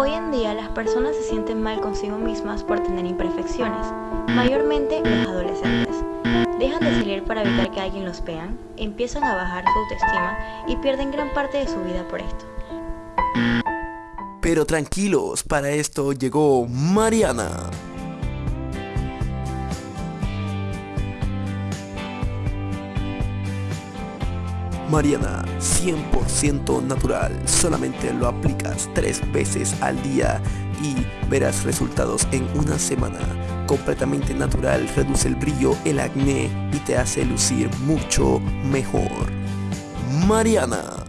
Hoy en día las personas se sienten mal consigo mismas por tener imperfecciones, mayormente los adolescentes. Dejan de salir para evitar que alguien los vea, empiezan a bajar su autoestima y pierden gran parte de su vida por esto. Pero tranquilos, para esto llegó Mariana. Mariana, 100% natural, solamente lo aplicas tres veces al día y verás resultados en una semana. Completamente natural, reduce el brillo, el acné y te hace lucir mucho mejor. Mariana.